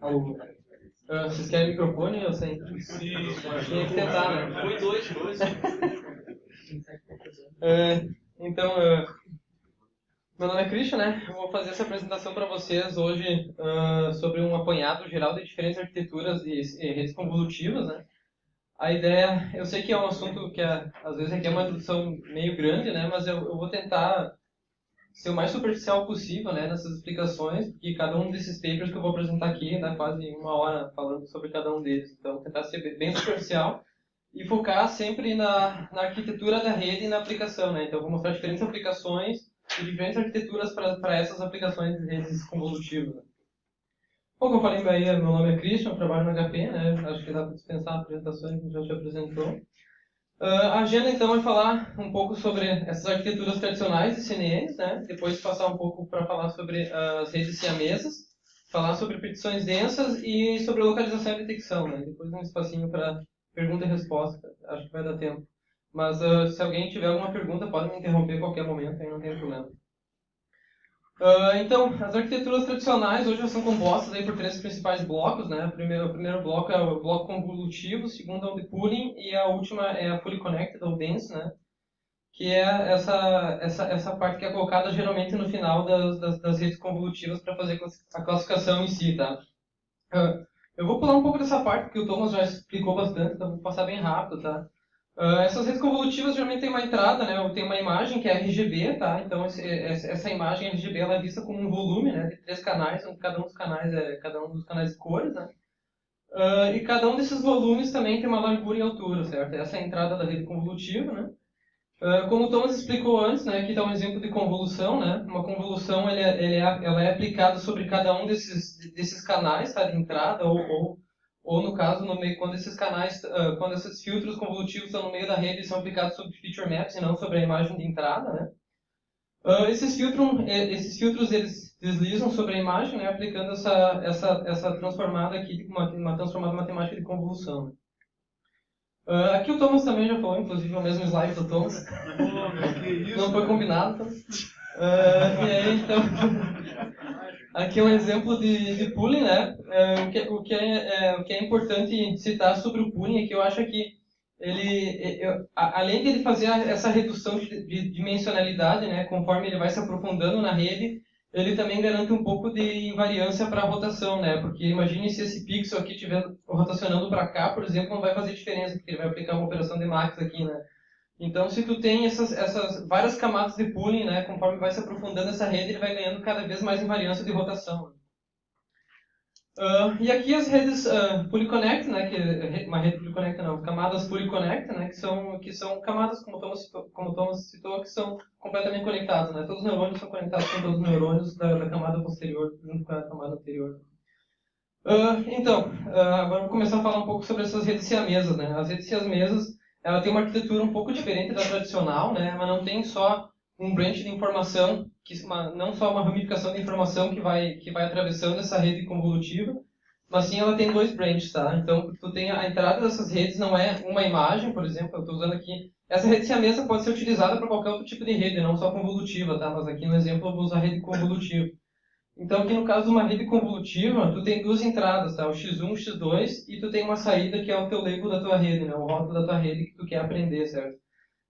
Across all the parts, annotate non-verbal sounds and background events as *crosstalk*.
Alô. Uh, vocês querem microfone ou sem? Sim, Tinha que tentar, né? Foi dois, dois. Uh, *laughs* então, uh, meu nome é Christian, né? Eu vou fazer essa apresentação para vocês hoje uh, sobre um apanhado geral de diferentes arquiteturas e, e, redes convolutivas, né? A ideia, eu sei que é um assunto que é, às vezes requer uma introdução meio grande, né? Mas eu, eu vou tentar ser o mais superficial possível né, nessas explicações, porque cada um desses papers que eu vou apresentar aqui dá quase uma hora falando sobre cada um deles. Então, tentar ser bem superficial e focar sempre na, na arquitetura da rede e na aplicação. Né? Então, vou mostrar diferentes aplicações e diferentes arquiteturas para essas aplicações de redes convolutivas. Né? Bom, como eu falei em Bahia, meu nome é Christian, trabalho no HP, né? acho que dá para dispensar apresentações que já te apresentou. Uh, a agenda, então, vai falar um pouco sobre essas arquiteturas tradicionais de CNNs, né? depois passar um pouco para falar sobre as redes siamesas, falar sobre petições densas e sobre localização e detecção. Né? Depois um espacinho para pergunta e resposta, acho que vai dar tempo. Mas uh, se alguém tiver alguma pergunta, pode me interromper a qualquer momento, aí não tem problema. Uh, então, as arquiteturas tradicionais hoje são compostas aí por três principais blocos. Né? O, primeiro, o primeiro bloco é o bloco convolutivo, o segundo é o de pooling e a última é a fully connected ou dense, né? que é essa, essa, essa parte que é colocada geralmente no final das, das, das redes convolutivas para fazer a classificação em si. Tá? Uh, eu vou pular um pouco dessa parte, porque o Thomas já explicou bastante, então vou passar bem rápido. Tá? Uh, essas redes convolutivas geralmente tem uma entrada, né? Tem uma imagem que é RGB, tá? Então esse, essa imagem RGB ela é vista como um volume, né? De três canais, onde cada um dos canais é cada um dos canais de cores, né? Uh, e cada um desses volumes também tem uma largura e altura, certo? Essa é a entrada da rede convolutiva, né? Uh, como o Thomas explicou antes, né? Aqui está um exemplo de convolução, né? Uma convolução ele é, ele é, ela é aplicada sobre cada um desses desses canais, tá? De entrada ou, ou ou no caso no meio quando esses canais uh, quando esses filtros convolutivos estão no meio da rede são aplicados sobre feature maps e não sobre a imagem de entrada né uh, esses filtros esses filtros eles deslizam sobre a imagem né aplicando essa essa essa transformada aqui uma, uma transformada matemática de convolução né? uh, aqui o Thomas também já falou inclusive o mesmo slide do Thomas *laughs* não foi combinado então. e aí então *laughs* Aqui é um exemplo de, de pooling, né? É, o, que, o, que é, é, o que é importante citar sobre o pooling é que eu acho que ele, eu, além de ele fazer essa redução de, de dimensionalidade, né, conforme ele vai se aprofundando na rede, ele também garante um pouco de invariância para a rotação, né? Porque imagine se esse pixel aqui estiver rotacionando para cá, por exemplo, não vai fazer diferença, porque ele vai aplicar uma operação de max aqui, né? Então, se tu tem essas, essas várias camadas de pooling, né, conforme vai se aprofundando essa rede, ele vai ganhando cada vez mais invariância de rotação. Uh, e aqui as redes uh, Polyconnect, né, que é uma rede Polyconnect não, camadas Polyconnect, né, que são que são camadas como Thomas citou, como Thomas citou que são completamente conectadas, né, todos os neurônios são conectados com todos os neurônios da, da camada posterior junto com a camada anterior. Uh, então, agora eu vou começar a falar um pouco sobre essas redes siamesas, né. As redes siamesas ela tem uma arquitetura um pouco diferente da tradicional, né? Mas não tem só um branch de informação, que uma, não só uma ramificação de informação que vai que vai atravessando essa rede convolutiva, mas sim ela tem dois branches, tá? Então, tu tem a entrada dessas redes não é uma imagem, por exemplo, eu estou usando aqui essa rede siamesa pode ser utilizada para qualquer outro tipo de rede, não só convolutiva, tá? Mas aqui no exemplo eu vou usar rede convolutiva. Então, aqui no caso de uma rede convolutiva, tu tem duas entradas, tá? O x1, o x2, e tu tem uma saída que é o teu label da tua rede, né? O rótulo da tua rede que tu quer aprender, certo?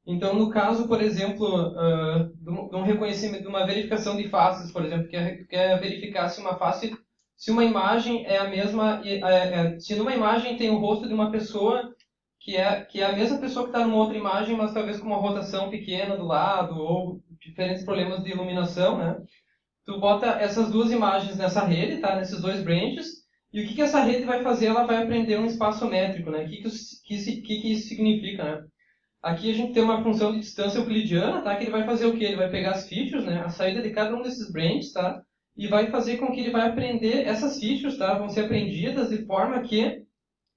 Então, no caso, por exemplo, uh, de um reconhecimento, de uma verificação de faces, por exemplo, que quer verificar se uma face, se uma imagem é a mesma, é, é, se numa imagem tem o rosto de uma pessoa que é, que é a mesma pessoa que está numa outra imagem, mas talvez com uma rotação pequena do lado, ou diferentes problemas de iluminação, né? Tu bota essas duas imagens nessa rede, tá? Nesses dois branches. E o que, que essa rede vai fazer? Ela vai aprender um espaço métrico, né? O que, que, que, que, isso significa, né? Aqui a gente tem uma função de distância euclidiana, tá? Que ele vai fazer o quê? Ele vai pegar as features, né? A saída de cada um desses branches, tá? E vai fazer com que ele vai aprender essas features, tá? Vão ser aprendidas de forma que,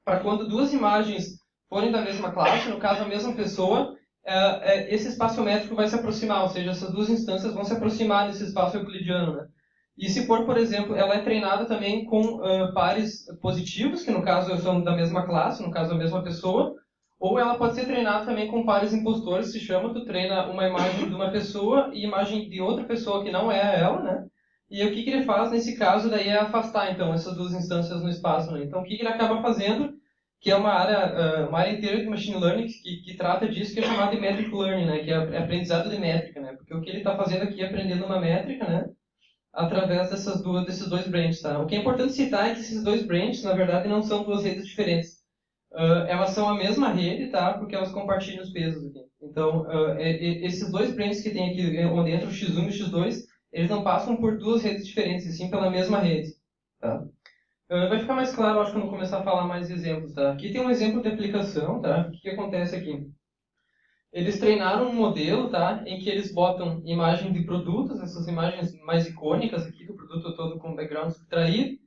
para quando duas imagens forem da mesma classe, no caso a mesma pessoa, esse espaço métrico vai se aproximar, ou seja, essas duas instâncias vão se aproximar desse espaço euclidiano. Né? E se for, por exemplo, ela é treinada também com uh, pares positivos, que no caso são da mesma classe, no caso a mesma pessoa, ou ela pode ser treinada também com pares impostores, se chama, tu treina uma imagem de uma pessoa e imagem de outra pessoa que não é ela, né? E o que, que ele faz nesse caso daí é afastar, então, essas duas instâncias no espaço. Né? Então, o que, que ele acaba fazendo, que é uma área, uma área inteira de Machine Learning que, que trata disso, que é chamada de Metric Learning, né? que é aprendizado de métrica. Né? Porque o que ele está fazendo aqui é aprendendo uma métrica, né? através dessas duas, desses dois branches. Tá? O que é importante citar é que esses dois branches, na verdade, não são duas redes diferentes. Uh, elas são a mesma rede, tá? porque elas compartilham os pesos aqui. Então, uh, é, é, esses dois branches que tem aqui, é, onde entra o x1 e o x2, eles não passam por duas redes diferentes, e sim pela mesma rede. Tá? Uh, vai ficar mais claro, acho, quando começar a falar mais exemplos. Tá? Aqui tem um exemplo de aplicação. Tá? O que, que acontece aqui? Eles treinaram um modelo, tá? Em que eles botam imagem de produtos, essas imagens mais icônicas aqui do produto todo com background subtraído,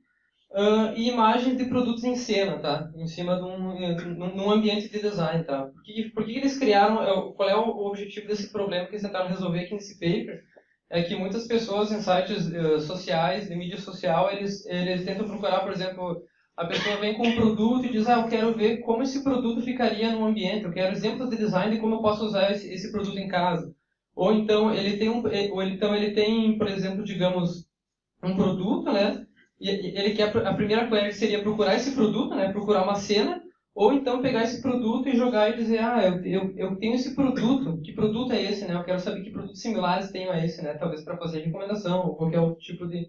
uh, e imagens de produtos em cena, tá? Em cima de um num ambiente de design, tá? Por que, por que eles criaram? É qual é o objetivo desse problema que eles tentaram resolver aqui nesse paper? É que muitas pessoas em sites uh, sociais, de mídia social, eles eles tentam procurar, por exemplo, a pessoa vem com um produto e diz, ah, eu quero ver como esse produto ficaria no ambiente, eu quero exemplos de design de como eu posso usar esse, esse produto em casa. Ou então ele tem um, ou então ele tem, por exemplo, digamos, um produto, né? E ele quer a primeira coisa seria procurar esse produto, né? Procurar uma cena, ou então pegar esse produto e jogar e dizer, ah, eu, eu, eu tenho esse produto, que produto é esse, né? Eu quero saber que produtos similares tenho a esse, né? Talvez para fazer recomendação ou qualquer outro tipo de,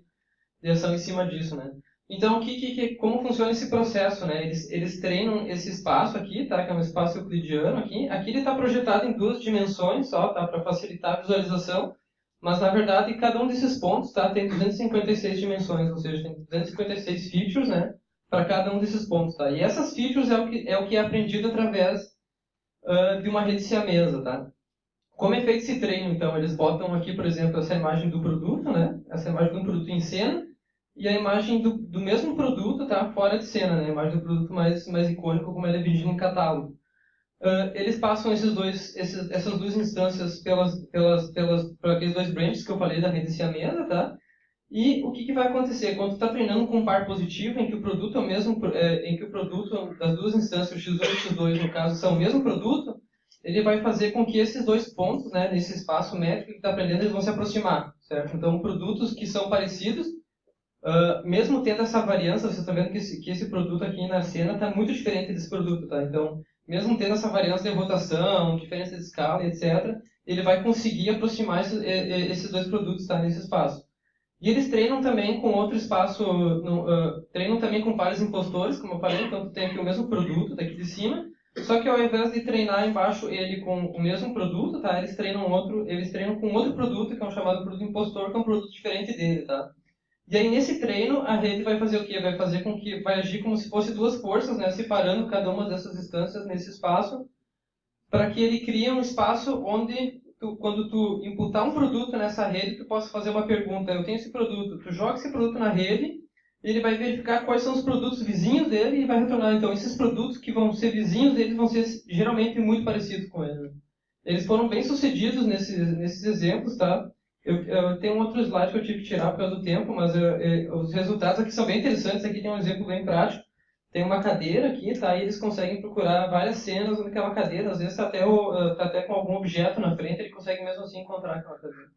de ação em cima disso, né? Então, que, que, como funciona esse processo, né? Eles, eles treinam esse espaço aqui, tá? Que é um espaço euclidiano aqui. Aqui ele está projetado em duas dimensões só, tá? Para facilitar a visualização. Mas, na verdade, cada um desses pontos, tá? Tem 256 dimensões, ou seja, tem 256 features, né? Para cada um desses pontos, tá? E essas features é o que é, o que é aprendido através uh, de uma rede siamesa, tá? Como é feito esse treino, então? Eles botam aqui, por exemplo, essa imagem do produto, né? Essa imagem de um produto em cena e a imagem do, do mesmo produto tá fora de cena, né? A imagem do produto mais, mais icônico, como ele é vendido em catálogo. Uh, eles passam esses dois, esses, essas duas instâncias pelas, pelas, pelas, por aqueles dois branches que eu falei da rede siamesa, tá? E o que, que vai acontecer? Quando está treinando com um par positivo, em que o produto é o mesmo, é, em que o produto das duas instâncias, o x1 e o x2, no caso, são o mesmo produto, ele vai fazer com que esses dois pontos, né, nesse espaço métrico que está aprendendo, eles vão se aproximar, certo? Então, produtos que são parecidos Uh, mesmo tendo essa variância, você está vendo que esse, que esse produto aqui na cena está muito diferente desse produto, tá? Então, mesmo tendo essa variância de rotação, diferença de escala, etc., ele vai conseguir aproximar esses, esses dois produtos tá, nesse espaço. E eles treinam também com outro espaço, no, uh, treinam também com pares impostores, como eu falei, então tem aqui o mesmo produto daqui de cima, só que ao invés de treinar embaixo ele com o mesmo produto, tá? Eles treinam outro, eles treinam com outro produto que é um chamado produto impostor, que é um produto diferente dele, tá? E aí, nesse treino, a rede vai fazer o quê? Vai fazer com que, vai agir como se fosse duas forças, né? Separando cada uma dessas instâncias nesse espaço, para que ele crie um espaço onde, tu, quando tu imputar um produto nessa rede, tu possa fazer uma pergunta. Eu tenho esse produto. Tu joga esse produto na rede, ele vai verificar quais são os produtos vizinhos dele e vai retornar. Então, esses produtos que vão ser vizinhos deles vão ser geralmente muito parecidos com ele. Eles foram bem sucedidos nesses, nesses exemplos, tá? Eu, eu, tenho um outro slide que eu tive que tirar por causa do tempo, mas eu, eu, os resultados aqui são bem interessantes. Aqui tem um exemplo bem prático. Tem uma cadeira aqui, tá? E eles conseguem procurar várias cenas naquela cadeira. Às vezes tá até, o, tá até com algum objeto na frente, ele consegue mesmo assim encontrar aquela cadeira.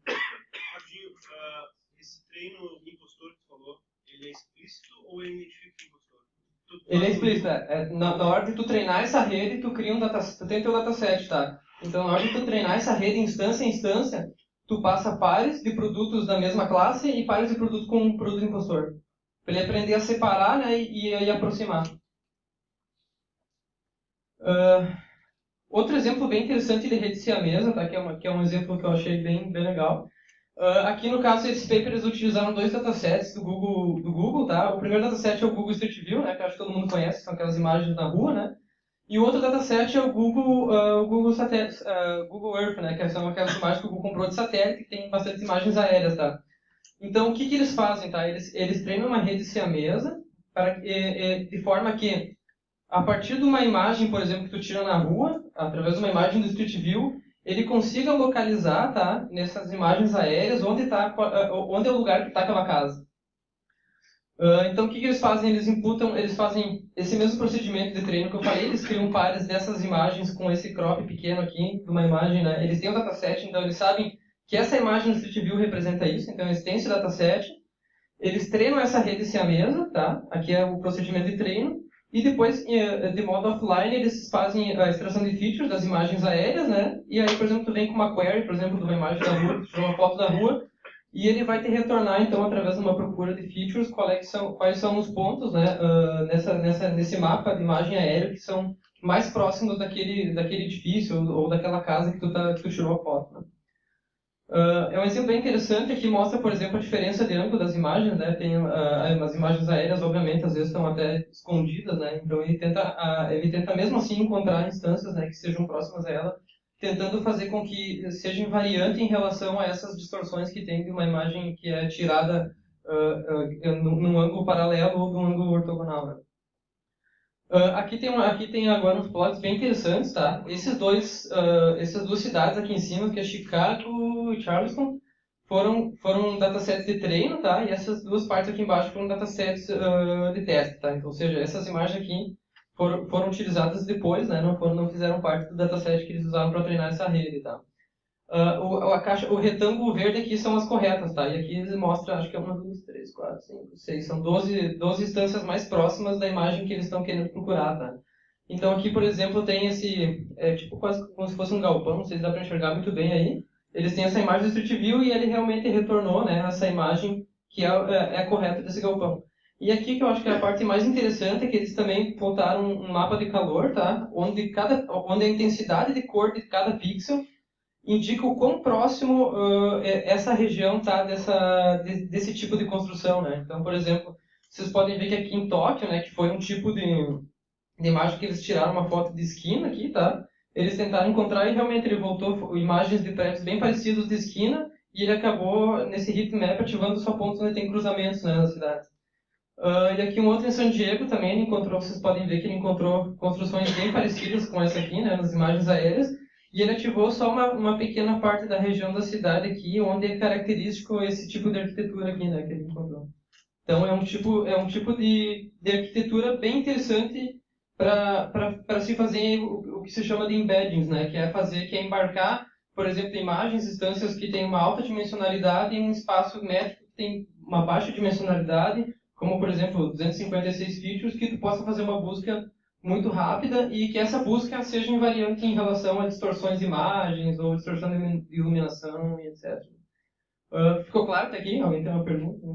Rodinho, uh, esse treino impostor que tu falou, ele é explícito ou ele identifica o impostor? Ele é explícito. É, na, na, hora de tu treinar essa rede, tu cria um data, tu tem teu dataset, tá? Então, na hora de tu treinar essa rede instância a instância, tu passa pares de produtos da mesma classe e pares de produtos com um produto impostor. Para ele aprender a separar né, e, e aproximar. Uh, outro exemplo bem interessante de rede siamesa, tá, que, é uma, que é um exemplo que eu achei bem, bem legal. Uh, aqui no caso esse paper eles utilizaram dois datasets do Google, do Google, tá? O primeiro dataset é o Google Street View, né, que acho que todo mundo conhece, são aquelas imagens na rua, né? E o outro dataset é o Google, uh, Google, satélite, uh, Google Earth, né, que são aquelas imagens que o Google comprou de satélite, que tem bastante imagens aéreas, tá? Então, o que, que eles fazem, tá? Eles, eles treinam uma rede siamesa para, de forma que, a partir de uma imagem, por exemplo, que tu tira na rua, através de uma imagem do Street View, ele consiga localizar, tá? Nessas imagens aéreas, onde, tá, onde é o lugar que está aquela casa. Uh, então, o que, que, eles fazem? Eles imputam, eles fazem esse mesmo procedimento de treino que eu falei, eles criam pares dessas imagens com esse crop pequeno aqui, de uma imagem, né? Eles têm um dataset, então eles sabem que essa imagem do Street View representa isso, então eles têm esse dataset, eles treinam essa rede siamesa, tá? Aqui é o procedimento de treino. E depois, eh, de modo offline, eles fazem a extração de features das imagens aéreas, né? E aí, por exemplo, tu vem com uma query, por exemplo, de uma imagem da rua, tu uma foto da rua, e ele vai te retornar, então, através de uma procura de features, quais é são, quais são os pontos né, uh, nessa, nessa, nesse mapa de imagem aérea que são mais próximos daquele, daquele edifício ou, ou daquela casa que tu, tá, que tu tirou a foto. Né? Uh, é um exemplo bem interessante que mostra, por exemplo, a diferença de ângulo das imagens. Né? Tem uh, as imagens aéreas, obviamente, às vezes estão até escondidas, né? então ele tenta, uh, ele tenta mesmo assim encontrar instâncias né, que sejam próximas a ela tentando fazer com que seja invariante em relação a essas distorções que tem de uma imagem que é tirada uh, num, num, ângulo paralelo ou num ângulo ortogonal. Né? Uh, aqui, tem aqui tem agora uns plots bem interessantes, tá? Esses dois, essas duas cidades aqui em cima, que é Chicago e Charleston, foram, foram datasets de treino, tá? E essas duas partes aqui embaixo foram datasets de teste, tá? Então, ou seja, essas imagens aqui foram, foram utilizadas depois, né? Não, foram, não fizeram parte do dataset que eles usavam para treinar essa rede, tá? Uh, o, a caixa, o retângulo verde aqui são as corretas, tá? E aqui eles mostram, acho que é uma, duas, três, quatro, cinco, seis, são 12, 12 instâncias mais próximas da imagem que eles estão querendo procurar, tá? Então aqui, por exemplo, tem esse, é tipo quase como se fosse um galpão, não sei se dá para enxergar muito bem aí. Eles têm essa imagem do Street View e ele realmente retornou, né, essa imagem que é, é, é correta desse galpão. E aqui que eu acho que é a parte mais interessante é que eles também botaram um mapa de calor, tá? Onde, cada, onde a intensidade de cor de cada pixel indica o quão próximo uh, essa região tá dessa, de, desse tipo de construção, né? Então, por exemplo, vocês podem ver que aqui em Tóquio, né, que foi um tipo de, de imagem que eles tiraram uma foto de esquina aqui, tá? Eles tentaram encontrar e realmente ele voltou imagens de prédios bem parecidos de esquina e ele acabou, nesse heatmap, ativando só pontos onde tem cruzamentos né, na cidade. Uh, e aqui um outro em San Diego também ele encontrou, vocês podem ver que ele encontrou construções bem parecidas com essa aqui, né, nas imagens aéreas, e ele ativou só uma, uma pequena parte da região da cidade aqui, onde é característico esse tipo de arquitetura aqui, né, que ele encontrou. Então é um tipo, é um tipo de, de arquitetura bem interessante para se fazer o, o, que se chama de embeddings, né, que é fazer, que é embarcar, por exemplo, imagens, instâncias que têm uma alta dimensionalidade em um espaço métrico que tem uma baixa dimensionalidade, como por exemplo 256 features, que tu possa fazer uma busca muito rápida e que essa busca seja invariante em relação a distorções de imagens ou distorção de iluminação e etc. Uh, ah, ficou claro até aqui? Alguém tem uma pergunta?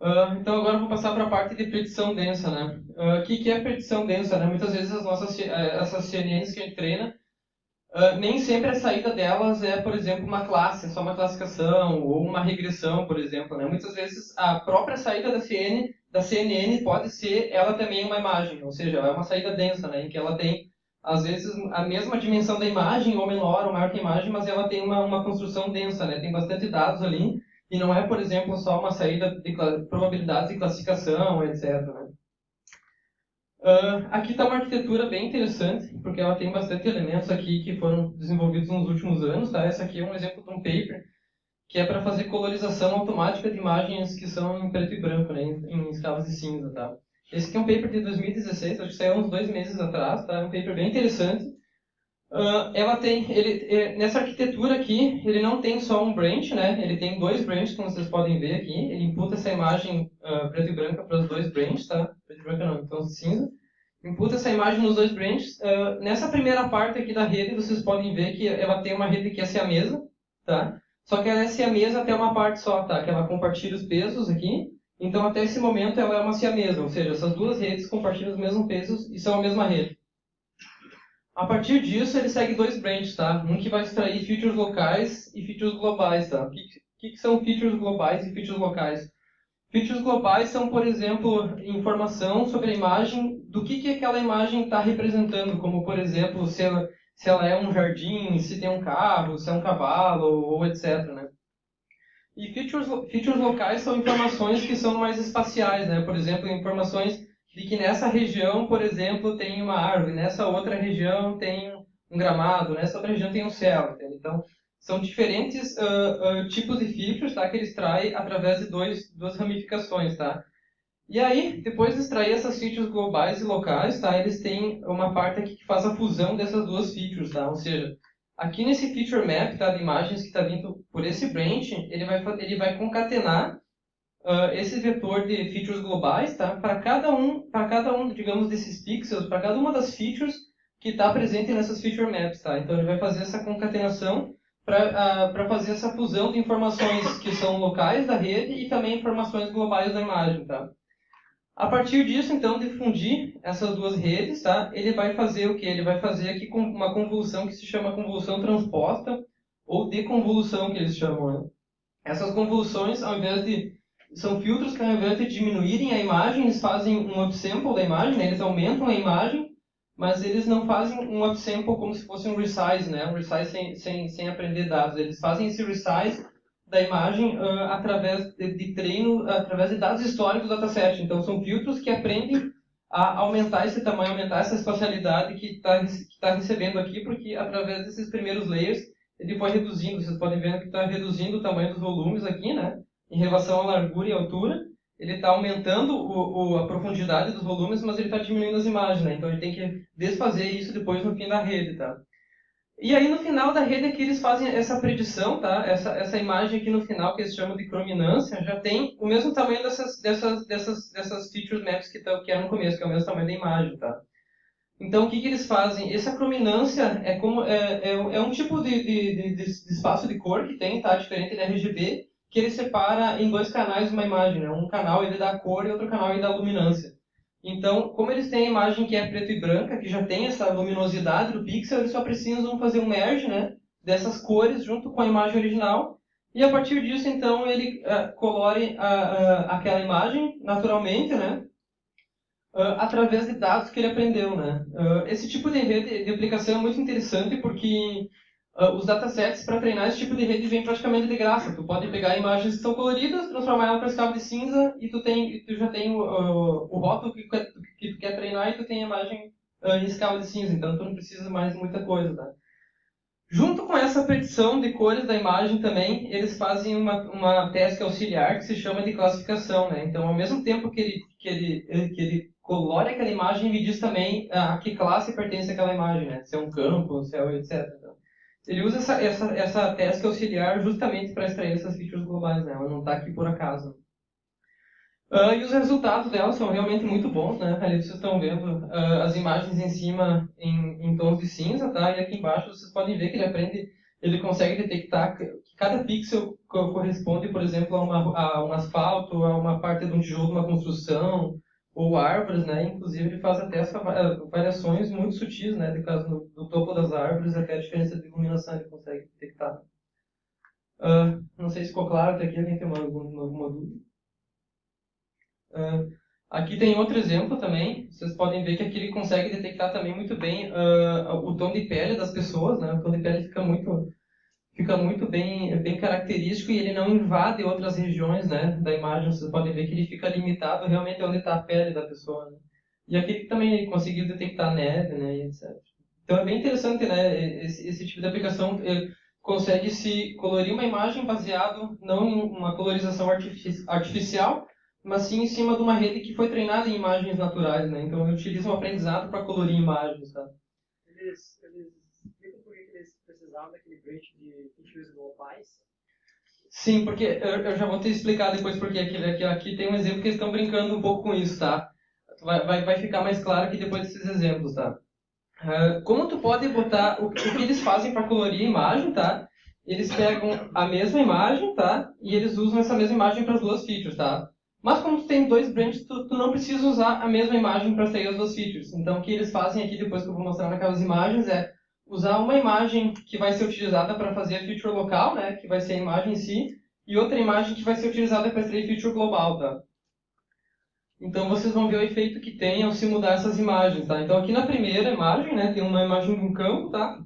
Uh, então agora eu vou passar para a parte de predição densa, né? O uh, que, que é predição densa? Né? Muitas vezes as nossas eh, essas CNNs que a gente treina Uh, nem sempre a saída delas é, por exemplo, uma classe, só uma classificação, ou uma regressão, por exemplo. Né? Muitas vezes a própria saída da, CN, da CNN pode ser ela também uma imagem, ou seja, é uma saída densa, né? em que ela tem, às vezes, a mesma dimensão da imagem, ou menor, ou maior que a imagem, mas ela tem uma, uma construção densa, né? tem bastante dados ali, e não é, por exemplo, só uma saída de probabilidades de classificação, etc. Né? Uh, aqui está uma arquitetura bem interessante, porque ela tem bastante elementos aqui que foram desenvolvidos nos últimos anos. Tá? Essa aqui é um exemplo de um paper que é para fazer colorização automática de imagens que são em preto e branco, né, em, escalas de cinza. Tá? Esse aqui é um paper de 2016, acho que saiu uns dois meses atrás, tá? é um paper bem interessante. Uh, ela tem, ele, nessa arquitetura aqui, ele não tem só um branch, né? ele tem dois branches, como vocês podem ver aqui. Ele imputa essa imagem uh, preto e branca para os dois branches, tá? preto e branca não, então cinza imputa essa imagem nos dois branches. Uh, nessa primeira parte aqui da rede, vocês podem ver que ela tem uma rede que é siamesa, tá? Só que ela é siamesa até uma parte só, tá? Que ela compartilha os pesos aqui. Então, até esse momento, ela é uma siamesa, ou seja, essas duas redes compartilham os mesmos pesos e são a mesma rede. A partir disso, ele segue dois branches, tá? Um que vai extrair features locais e features globais, tá? O que, que, são features globais e features locais? Features globais são, por exemplo, informação sobre a imagem, do que, que aquela imagem está representando, como, por exemplo, se ela, se ela é um jardim, se tem um carro, se é um cavalo, ou etc. Né? E features, features locais são informações que são mais espaciais, né? por exemplo, informações de que nessa região, por exemplo, tem uma árvore, nessa outra região tem um gramado, nessa outra região tem um céu. Então, são diferentes uh, uh, tipos de features tá, que ele extrai através de dois, duas ramificações. Tá? E aí, depois de extrair essas features globais e locais, tá, eles têm uma parte aqui que faz a fusão dessas duas features. Tá? Ou seja, aqui nesse feature map tá, de imagens que está vindo por esse branch, ele vai, ele vai concatenar uh, esse vetor de features globais tá, para cada um, para cada um, digamos, desses pixels, para cada uma das features que está presente nessas feature maps. Tá? Então ele vai fazer essa concatenação para uh, fazer essa fusão de informações que são locais da rede e também informações globais da imagem. Tá? A partir disso, então, de fundir essas duas redes, tá? ele vai fazer o que? Ele vai fazer aqui uma convolução que se chama convolução transposta, ou deconvolução, que eles chamam. Né? Essas convoluções, ao invés de... São filtros que, ao invés de diminuírem a imagem, eles fazem um upsample da imagem, né? eles aumentam a imagem, mas eles não fazem um upsample como se fosse um resize, né? um resize sem, sem, sem aprender dados. Eles fazem esse resize da imagem uh, através de, de, treino, através de dados históricos do dataset. Então, são filtros que aprendem a aumentar esse tamanho, aumentar essa espacialidade que está tá recebendo aqui, porque através desses primeiros layers ele foi reduzindo. Vocês podem ver que está reduzindo o tamanho dos volumes aqui, né? Em relação à largura e altura. Ele está aumentando o, o, a profundidade dos volumes, mas ele está diminuindo as imagens, né? Então ele tem que desfazer isso depois no fim da rede, tá? E aí no final da rede aqui eles fazem essa predição, tá? Essa, essa imagem aqui no final que eles chamam de crominância já tem o mesmo tamanho dessas, dessas, dessas, dessas features maps que, tá, que é no começo, que é o mesmo tamanho da imagem, tá? Então o que, que eles fazem? Essa crominância é, como, é, é, é um tipo de, de, de, de, espaço de cor que tem, tá? Diferente da RGB, que ele separa em dois canais uma imagem, né? Um canal ele dá cor e outro canal ele dá luminância. Então, como eles têm a imagem que é preto e branca, que já tem essa luminosidade do pixel, eles só precisam fazer um merge né, dessas cores junto com a imagem original. E a partir disso, então, ele uh, colore uh, uh, aquela imagem naturalmente, né, através de dados que ele aprendeu. Né. esse tipo de rede de aplicação é muito interessante porque Uh, os datasets para treinar esse tipo de rede vêm praticamente de graça. Tu pode pegar imagens que são coloridas, transformar ela para escala de cinza e tu, tem, tu já tem o, o, o rótulo que, que tu quer treinar e tu tem a imagem uh, em escala de cinza. Então tu não precisa mais muita coisa. Tá? Junto com essa predição de cores da imagem também, eles fazem uma, uma task auxiliar que se chama de classificação. Né? Então, ao mesmo tempo que ele, que ele, que ele colore aquela imagem, ele diz também a que classe pertence àquela imagem, né? se é um campo, se é etc. Ele usa essa, essa, essa task auxiliar justamente para extrair essas features globais, né? Ela não está aqui por acaso. Uh, e os resultados dela são realmente muito bons, né? Ali vocês estão vendo uh, as imagens em cima em, em, tons de cinza, tá? E aqui embaixo vocês podem ver que ele aprende, ele consegue detectar que cada pixel corresponde, por exemplo, a, uma, a um asfalto, a uma parte de um tijolo uma construção, ou árvores, né? Inclusive ele faz até essa eh, variações muito sutis, né? De caso do, do topo das árvores até a diferença de iluminação ele consegue detectar. Uh, não sei se ficou claro até aqui, alguém tem alguma, alguma dúvida? Uh, aqui tem outro exemplo também. Vocês podem ver que aqui ele consegue detectar também muito bem uh, o tom de pele das pessoas, né? O tom de pele fica muito fica muito bem, bem característico e ele não invade outras regiões né, da imagem. Vocês podem ver que ele fica limitado realmente onde está a pele da pessoa. Né? E aqui também ele conseguiu detectar neve, né, e etc. Então é bem interessante, né, esse, esse tipo de aplicação. Consegue se colorir uma imagem baseado não em uma colorização artifici artificial, mas sim em cima de uma rede que foi treinada em imagens naturais, né? Então ele utiliza um aprendizado para colorir imagens, tá? Eles, eles precisavam daquele de features globais? Sim, porque eu, eu, já vou te explicar depois porque aqui, aqui, aqui tem um exemplo que eles estão brincando um pouco com isso, tá? Vai, vai, vai ficar mais claro aqui depois desses exemplos, tá? Uh, como tu pode botar o, o que eles fazem para colorir a imagem, tá? Eles pegam a mesma imagem, tá? E eles usam essa mesma imagem para as duas features, tá? Mas como tu tem dois branches, tu, tu não precisa usar a mesma imagem para sair as duas features. Então o que eles fazem aqui, depois que eu vou mostrar naquelas imagens, é usar uma imagem que vai ser utilizada para fazer a feature local, né, que vai ser a imagem em si, e outra imagem que vai ser utilizada para extrair feature global, tá? Então vocês vão ver o efeito que tem ao se mudar essas imagens, tá? Então aqui na primeira imagem, né, tem uma imagem de um campo, tá?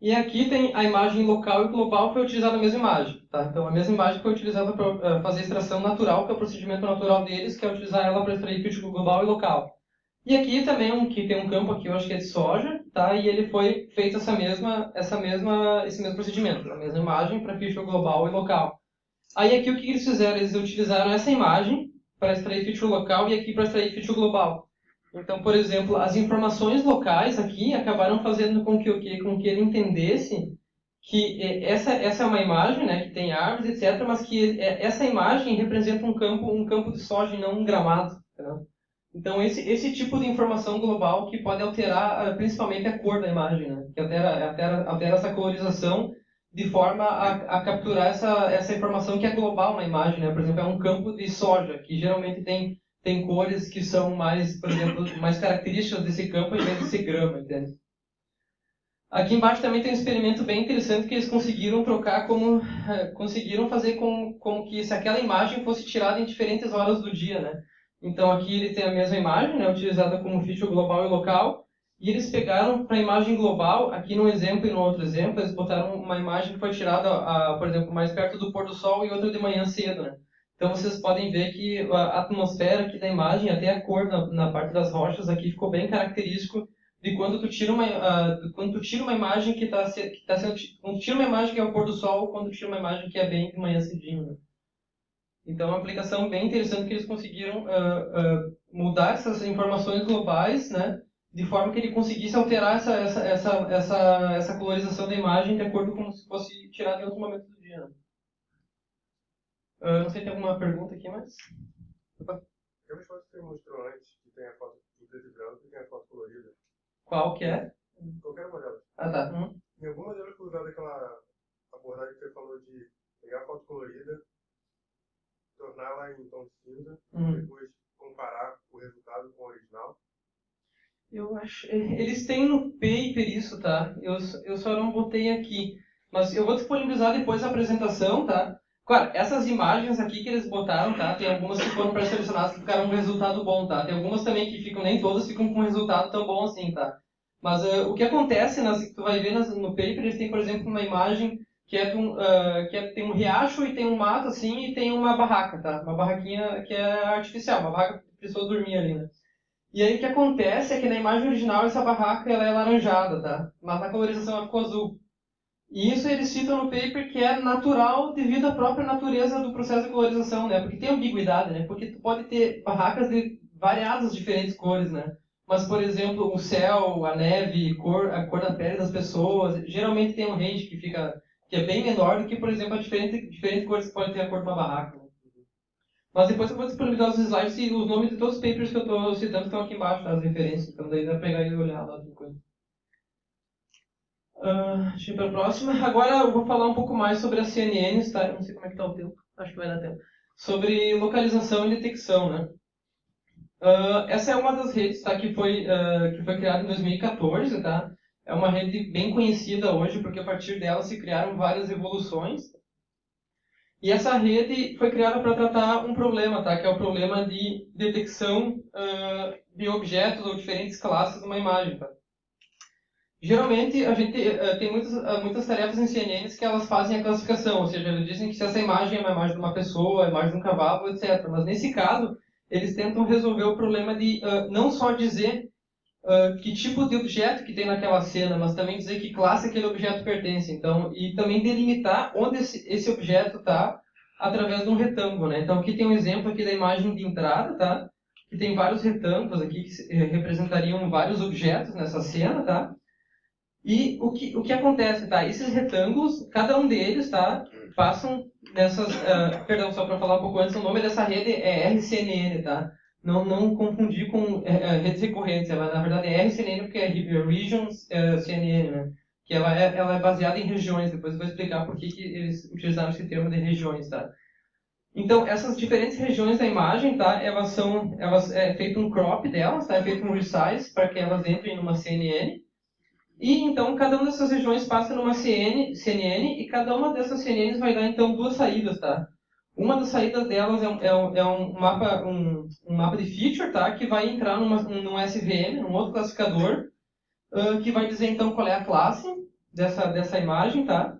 E aqui tem a imagem local e global foi utilizada a mesma imagem, tá? Então a mesma imagem foi utilizada para uh, fazer a extração natural, que é o procedimento natural deles, que é utilizar ela para extrair feature global e local. E aqui também um que tem um campo aqui, eu acho que é de soja, tá? E ele foi feito essa mesma, essa mesma, esse mesmo procedimento, a mesma imagem para feature global e local. Aí aqui o que eles fizeram? Eles utilizaram essa imagem para extrair feature local e aqui para extrair feature global. Então, por exemplo, as informações locais aqui acabaram fazendo com que, com que ele entendesse que essa, essa é uma imagem né, que tem árvores, etc., mas que essa imagem representa um campo, um campo de soja e não um gramado. Entendeu? Então, esse, esse tipo de informação global que pode alterar ah, principalmente a cor da imagem, né? que altera, altera, altera essa colorização de forma a, a, capturar essa, essa informação que é global na imagem. Né? Por exemplo, é um campo de soja, que geralmente tem, tem cores que são mais, por exemplo, mais características desse campo em vez de ser grama, entende? Aqui embaixo também tem um experimento bem interessante que eles conseguiram trocar como... conseguiram fazer com, com que se aquela imagem fosse tirada em diferentes horas do dia, né? Então aqui ele tem a mesma imagem, né, utilizada como feature global e local, e eles pegaram para a imagem global, aqui no exemplo e no outro exemplo, eles botaram uma imagem que foi tirada, a, por exemplo, mais perto do pôr do sol e outra de manhã cedo. Né? Então vocês podem ver que a atmosfera aqui da imagem, até a cor na, na parte das rochas aqui ficou bem característico de quando tu tira uma, uh, quando tu tira uma imagem que está tá sendo, quando tu tira uma imagem que é o pôr do sol, quando tu tira uma imagem que é bem de manhã cedinho. Né? Então, é uma aplicação bem interessante que eles conseguiram uh, uh, mudar essas informações globais, né, de forma que ele conseguisse alterar essa, essa, essa, essa, essa colorização da imagem de acordo com se fosse tirada em outro momento do dia. Uh, não sei se tem alguma pergunta aqui, mas... Opa. Tem uma foto que você mostrou antes, que tem a foto em preto e branco e tem a foto colorida. Qual que é? Qualquer uma delas. Ah, tá. Hum. Em alguma delas foi usada aquela abordagem que você falou de pegar a foto colorida torná-la em tom cinza, uhum. depois comparar o resultado com o original? Eu acho. É, eles têm no paper isso, tá? Eu, eu só não botei aqui. Mas eu vou disponibilizar depois a apresentação, tá? Claro, essas imagens aqui que eles botaram, tá? Tem algumas que foram pré-selecionadas que ficaram com resultado bom, tá? Tem algumas também que ficam, nem todas ficam com um resultado tão bom assim, tá? Mas uh, o que acontece, nas, tu vai ver nas, no paper, eles têm, por exemplo, uma imagem que, é, um, uh, que é, tem um riacho e tem um mato assim e tem uma barraca, tá? Uma barraquinha que é artificial, uma barraca para pessoa dormir ali, né? E aí o que acontece é que na imagem original essa barraca ela é laranjada, tá? Mas na colorização ela ficou azul. E isso eles citam no paper que é natural devido à própria natureza do processo de colorização, né? Porque tem ambiguidade, né? Porque tu pode ter barracas de variadas diferentes cores, né? Mas, por exemplo, o céu, a neve, cor, a cor da pele das pessoas, geralmente tem um range que fica que é bem menor do que, por exemplo, a diferente, diferente cores que pode ter a cor de uma barraca. Mas depois eu vou disponibilizar os slides e os nomes de todos os papers que eu estou citando estão aqui embaixo, tá? as referências. Então daí dá para pegar e olhar lá depois. Uh, deixa eu ir para a próxima. Agora eu vou falar um pouco mais sobre as CNNs, tá? Não sei como é que está o tempo. Acho que vai dar tempo. Sobre localização e detecção, né? Uh, essa é uma das redes tá, que, foi, uh, que foi criada em 2014, tá? É uma rede bem conhecida hoje, porque a partir dela se criaram várias evoluções. E essa rede foi criada para tratar um problema, tá? que é o problema de detecção uh, de objetos ou diferentes classes de uma imagem. Tá? Geralmente, a gente uh, tem muitas, uh, muitas tarefas em CNNs que elas fazem a classificação, ou seja, eles dizem que se essa imagem é uma imagem de uma pessoa, a imagem de um cavalo, etc. Mas nesse caso, eles tentam resolver o problema de não só dizer uh, que tipo de objeto que tem naquela cena, mas também dizer que classe aquele objeto pertence. Então, e também delimitar onde esse, esse objeto está através de um retângulo, né? Então, aqui tem um exemplo aqui da imagem de entrada, tá? Que tem vários retângulos aqui que eh, representariam vários objetos nessa cena, tá? E o que, o que acontece, tá? Esses retângulos, cada um deles, tá? Passam nessas... Uh, perdão, só para falar um pouco antes, o nome dessa rede é RCNN, tá? Não, não confundir com é, é, redes recorrentes. Ela, na verdade, é RCNN porque é Regions é, CNN, né? Que ela é, ela é baseada em regiões. Depois eu vou explicar por que, que eles utilizaram esse termo de regiões, tá? Então, essas diferentes regiões da imagem, tá? Elas são... Elas, é feito um crop delas, tá? É feito um resize para que elas entrem numa CNN. E, então, cada uma dessas regiões passa numa CN, CNN e cada uma dessas CNNs vai dar, então, duas saídas, tá? Uma das saídas delas é um, é um, é um mapa, um, um, mapa de feature, tá? Que vai entrar numa, num SVM, num outro classificador, uh, que vai dizer então qual é a classe dessa, dessa imagem, tá?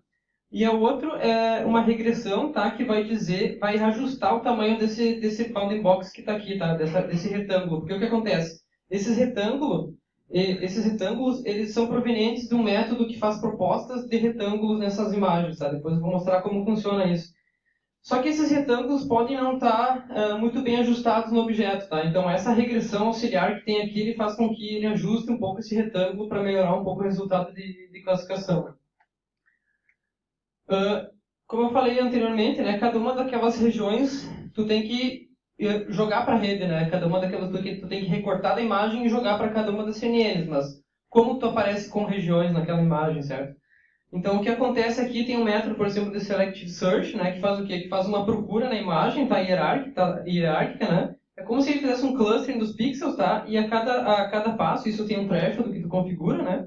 E o outro é uma regressão, tá? Que vai dizer, vai ajustar o tamanho desse, desse bounding box que está aqui, tá? Dessa, desse retângulo. Porque o que acontece? Esses retângulos, esses retângulos, eles são provenientes de um método que faz propostas de retângulos nessas imagens, tá? Depois eu vou mostrar como funciona isso. Só que esses retângulos podem não estar uh, muito bem ajustados no objeto, tá? Então essa regressão auxiliar que tem aqui, ele faz com que ele ajuste um pouco esse retângulo para melhorar um pouco o resultado de, de classificação. Uh, como eu falei anteriormente, né, cada uma daquelas regiões tu tem que jogar para a rede, né? Cada uma daquelas tu, tu tem que recortar da imagem e jogar para cada uma das CNNs, mas como tu aparece com regiões naquela imagem, certo? Então o que acontece aqui tem um método, por exemplo, de selective search, né, que faz o quê? Que faz uma procura na imagem, tá hierárquica, tá, hierárquica, né? É como se ele fizesse um clustering dos pixels, tá? E a cada a cada passo, isso tem um threshold que tu configura, né?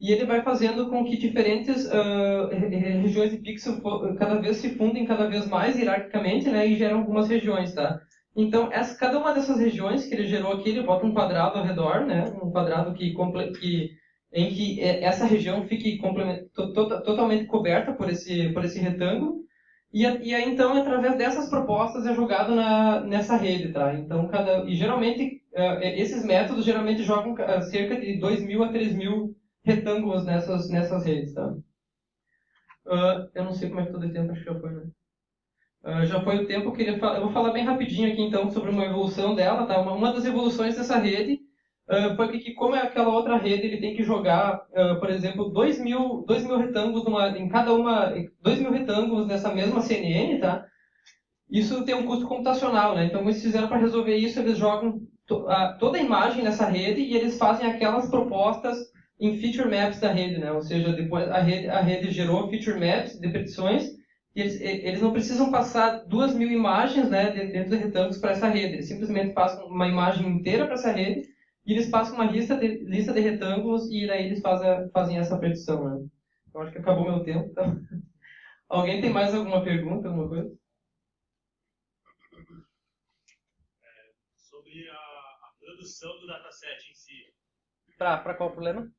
E ele vai fazendo com que diferentes uh, regiões de pixel cada vez se fundem cada vez mais hierarquicamente, né? E geram algumas regiões, tá? Então, essa, cada uma dessas regiões que ele gerou aqui, ele bota um quadrado ao redor, né? Um quadrado que, que em que é, essa região fique to, to, totalmente coberta por esse, por esse retângulo. E, e aí, então, através dessas propostas é jogado na, nessa rede, tá? Então, cada, e geralmente, uh, esses métodos geralmente jogam cerca de 2.000 a 3.000 retângulos nessas, nessas redes, tá? Uh, eu não sei como é que todo o tempo, acho que já foi, né? Uh, já foi o tempo, eu, queria eu vou falar bem rapidinho aqui, então, sobre uma evolução dela, tá? Uma, uma das evoluções dessa rede foi que, como é aquela outra rede, ele tem que jogar, uh, por exemplo, 2 mil, dois mil retângulos numa, em cada uma, 2 mil retângulos nessa mesma CNN, tá? Isso tem um custo computacional, né? Então, eles fizeram para resolver isso, eles jogam to, a, toda a imagem nessa rede e eles fazem aquelas propostas em feature maps da rede, né? Ou seja, depois a rede, a rede gerou feature maps de petições eles, eles não precisam passar duas mil imagens né, dentro de retângulos para essa rede. Eles simplesmente passam uma imagem inteira para essa rede e eles passam uma lista de, lista de retângulos e daí eles fazem, fazem essa predição, né? Eu acho que acabou meu tempo, então... *laughs* Alguém tem mais alguma pergunta, alguma coisa? É, sobre a, a, produção do dataset em si. Para qual problema?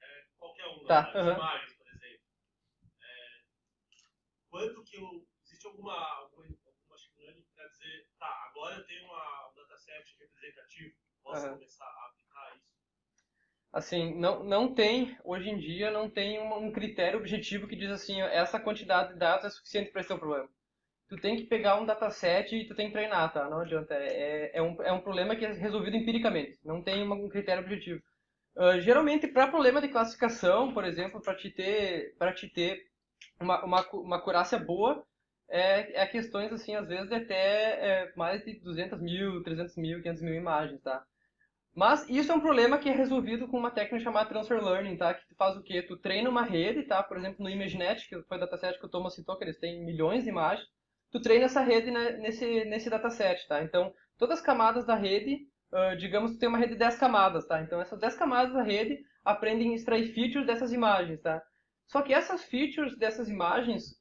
É, qualquer um. Tá. Uhum. Imagens, por exemplo. É, quanto que eu... Existe alguma, alguma, alguma machine learning que quer dizer, tá, agora eu tenho uma, um dataset representativo possa uhum. começar a aplicar isso? Assim, não, não tem, hoje em dia, não tem um, um critério objetivo que diz assim, essa quantidade de dados é suficiente para esse teu problema. Tu tem que pegar um dataset e tu tem que treinar, tá? Não adianta. É, é, um, é um problema que é resolvido empiricamente. Não tem um critério objetivo. Uh, geralmente, para problema de classificação, por exemplo, para te ter, para te ter uma, uma, uma acurácia boa, é, é questões, assim, às vezes, de até é, mais de 200 mil, 300 mil, 500 mil imagens, tá? Mas isso é um problema que é resolvido com uma técnica chamada Transfer Learning, tá? Que tu faz o quê? Tu treina uma rede, tá? Por exemplo, no ImageNet, que foi o dataset que o Thomas citou, que eles têm milhões de imagens. Tu treina essa rede nesse, nesse dataset, tá? Então, todas as camadas da rede, uh, digamos que tem uma rede de 10 camadas, tá? Então, essas 10 camadas da rede aprendem a extrair features dessas imagens, tá? Só que essas features dessas imagens,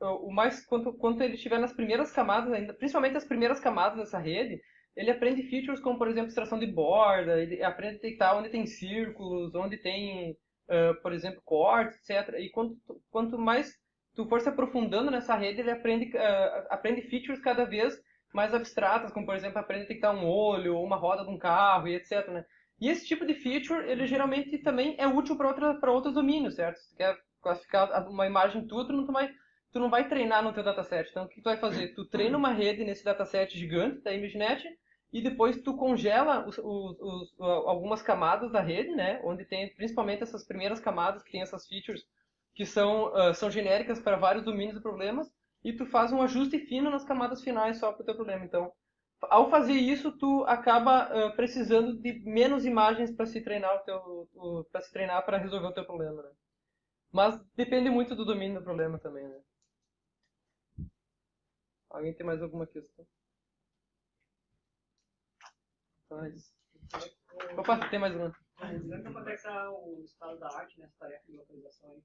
uh, o mais quanto, quanto ele estiver nas primeiras camadas ainda, principalmente as primeiras camadas dessa rede, ele aprende features como, por exemplo, extração de borda, ele aprende a detectar onde tem círculos, onde tem, uh, por exemplo, cortes, etc. E quanto, quanto mais tu for se aprofundando nessa rede, ele aprende, uh, aprende features cada vez mais abstratas, como, por exemplo, aprende a detectar um olho, ou uma roda de um carro, e etc. Né? E esse tipo de feature, ele geralmente também é útil para outros domínios, certo? Se tu quer classificar uma imagem tua, tu não vai tu não vai treinar no teu dataset. Então, o que tu vai fazer? Tu treina uma rede nesse dataset gigante da ImageNet e depois tu congela os, os, os, algumas camadas da rede, né? Onde tem principalmente essas primeiras camadas que tem essas features que são, uh, são genéricas para vários domínios e problemas e tu faz um ajuste fino nas camadas finais só para o teu problema. Então, ao fazer isso, tu acaba uh, precisando de menos imagens para se treinar o teu, para se treinar para resolver o teu problema, né? Mas depende muito do domínio do problema também, né? Alguém tem mais alguma questão? Mas... Opa, tem mais uma. Como é que está o estado da arte nessa tarefa de localização aí?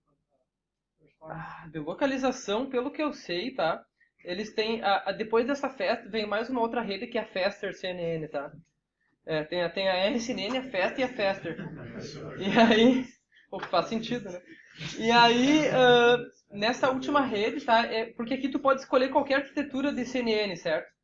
Ah, de localização, pelo que eu sei, tá? Eles têm. A, a, depois dessa festa, vem mais uma outra rede que é a Faster CNN, tá? É, tem, a, tem a RCNN, a Festa e a Faster. E aí. Pô, faz sentido, né? E aí, uh, nessa última rede, tá? É, porque aqui tu pode escolher qualquer arquitetura de CNN, certo?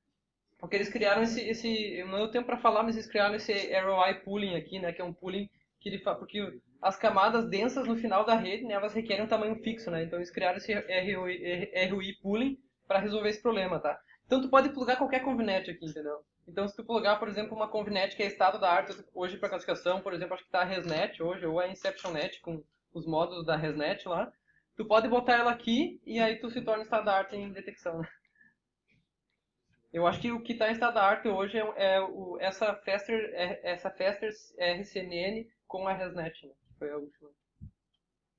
Porque eles criaram esse, esse não tempo para falar, mas eles criaram esse ROI pooling aqui, né, que é um pooling que ele faz, porque as camadas densas no final da rede, né, elas requerem um tamanho fixo, né? Então eles criaram esse ROI, ROI pooling para resolver esse problema, tá? Então tu pode plugar qualquer convnet aqui, entendeu? Então se tu plugar, por exemplo, uma convnet que é estado da arte hoje para classificação, por exemplo, acho que está a ResNet hoje, ou a InceptionNet com os módulos da ResNet lá, tu pode botar ela aqui e aí tu se torna estado da arte em detecção, né? Eu acho que o que está em estado da arte hoje é, é o, essa Faster, é, essa Faster RCNN com a ResNet, né? que foi a última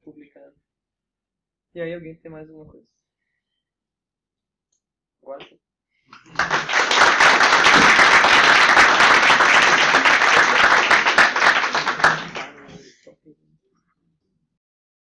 publicada. E aí alguém tem mais alguma coisa? Agora sim.